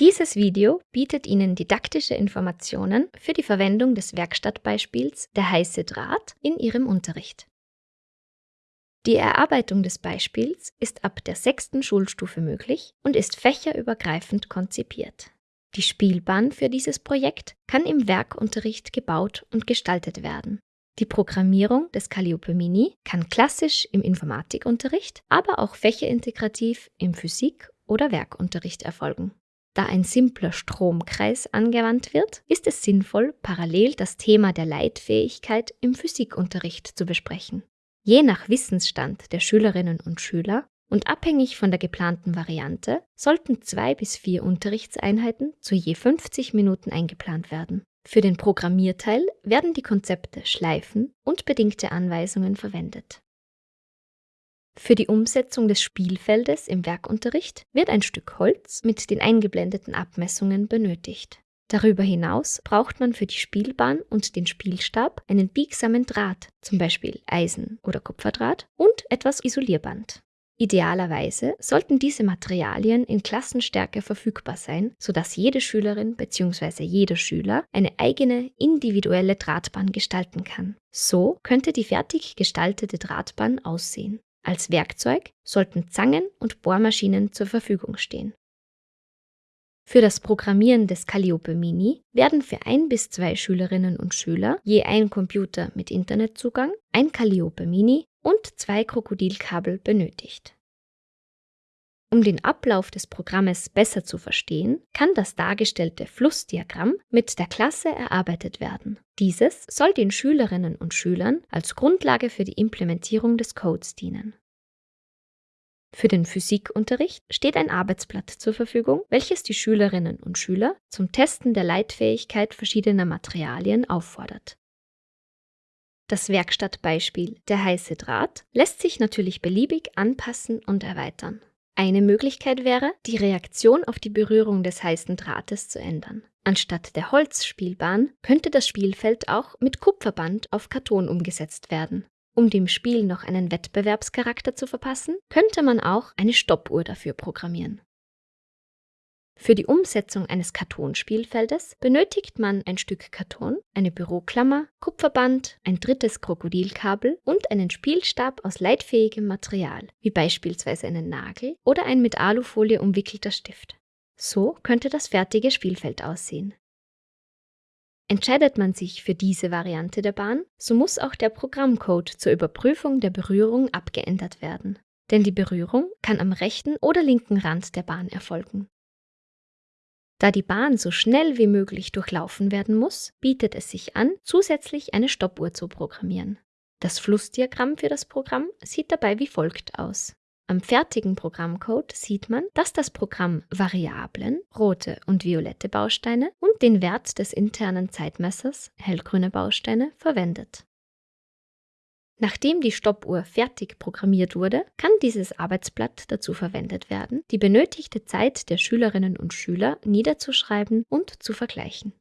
Dieses Video bietet Ihnen didaktische Informationen für die Verwendung des Werkstattbeispiels Der heiße Draht in Ihrem Unterricht. Die Erarbeitung des Beispiels ist ab der sechsten Schulstufe möglich und ist fächerübergreifend konzipiert. Die Spielbahn für dieses Projekt kann im Werkunterricht gebaut und gestaltet werden. Die Programmierung des Calliope Mini kann klassisch im Informatikunterricht, aber auch fächerintegrativ im Physik- oder Werkunterricht erfolgen. Da ein simpler Stromkreis angewandt wird, ist es sinnvoll, parallel das Thema der Leitfähigkeit im Physikunterricht zu besprechen. Je nach Wissensstand der Schülerinnen und Schüler und abhängig von der geplanten Variante sollten zwei bis vier Unterrichtseinheiten zu je 50 Minuten eingeplant werden. Für den Programmierteil werden die Konzepte Schleifen und bedingte Anweisungen verwendet. Für die Umsetzung des Spielfeldes im Werkunterricht wird ein Stück Holz mit den eingeblendeten Abmessungen benötigt. Darüber hinaus braucht man für die Spielbahn und den Spielstab einen biegsamen Draht, zum Beispiel Eisen- oder Kupferdraht, und etwas Isolierband. Idealerweise sollten diese Materialien in Klassenstärke verfügbar sein, sodass jede Schülerin bzw. jeder Schüler eine eigene individuelle Drahtbahn gestalten kann. So könnte die fertig gestaltete Drahtbahn aussehen. Als Werkzeug sollten Zangen und Bohrmaschinen zur Verfügung stehen. Für das Programmieren des Calliope Mini werden für ein bis zwei Schülerinnen und Schüler je ein Computer mit Internetzugang, ein Calliope Mini und zwei Krokodilkabel benötigt. Um den Ablauf des Programmes besser zu verstehen, kann das dargestellte Flussdiagramm mit der Klasse erarbeitet werden. Dieses soll den Schülerinnen und Schülern als Grundlage für die Implementierung des Codes dienen. Für den Physikunterricht steht ein Arbeitsblatt zur Verfügung, welches die Schülerinnen und Schüler zum Testen der Leitfähigkeit verschiedener Materialien auffordert. Das Werkstattbeispiel Der heiße Draht lässt sich natürlich beliebig anpassen und erweitern. Eine Möglichkeit wäre, die Reaktion auf die Berührung des heißen Drahtes zu ändern. Anstatt der Holzspielbahn könnte das Spielfeld auch mit Kupferband auf Karton umgesetzt werden. Um dem Spiel noch einen Wettbewerbscharakter zu verpassen, könnte man auch eine Stoppuhr dafür programmieren. Für die Umsetzung eines Kartonspielfeldes benötigt man ein Stück Karton, eine Büroklammer, Kupferband, ein drittes Krokodilkabel und einen Spielstab aus leitfähigem Material, wie beispielsweise einen Nagel oder ein mit Alufolie umwickelter Stift. So könnte das fertige Spielfeld aussehen. Entscheidet man sich für diese Variante der Bahn, so muss auch der Programmcode zur Überprüfung der Berührung abgeändert werden. Denn die Berührung kann am rechten oder linken Rand der Bahn erfolgen. Da die Bahn so schnell wie möglich durchlaufen werden muss, bietet es sich an, zusätzlich eine Stoppuhr zu programmieren. Das Flussdiagramm für das Programm sieht dabei wie folgt aus. Am fertigen Programmcode sieht man, dass das Programm Variablen, rote und violette Bausteine und den Wert des internen Zeitmessers, hellgrüne Bausteine, verwendet. Nachdem die Stoppuhr fertig programmiert wurde, kann dieses Arbeitsblatt dazu verwendet werden, die benötigte Zeit der Schülerinnen und Schüler niederzuschreiben und zu vergleichen.